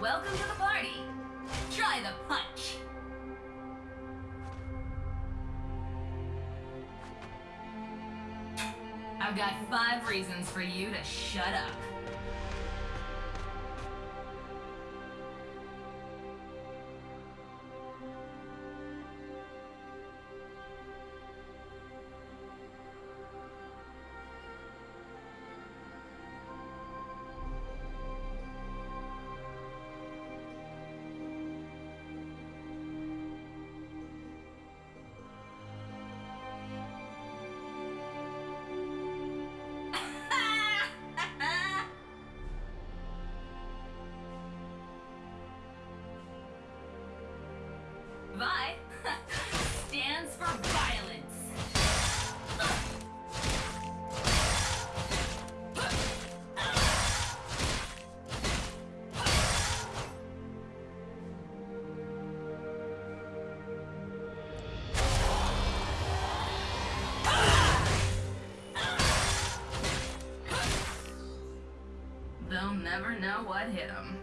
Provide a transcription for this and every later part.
Welcome to the party. Try the punch. I've got five reasons for you to shut up. They'll never know what hit them.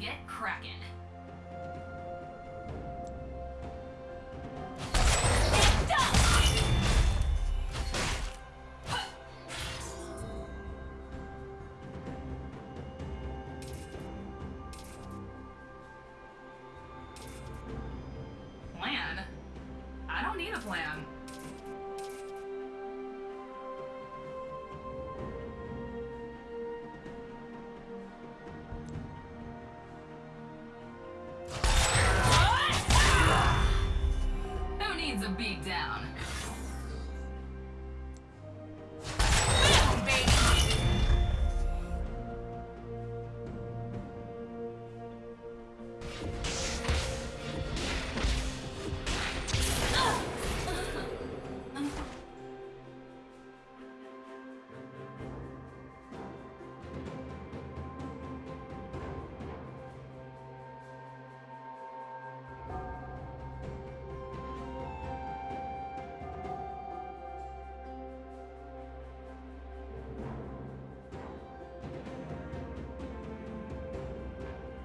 Get cracking. Plan? I don't need a plan. Who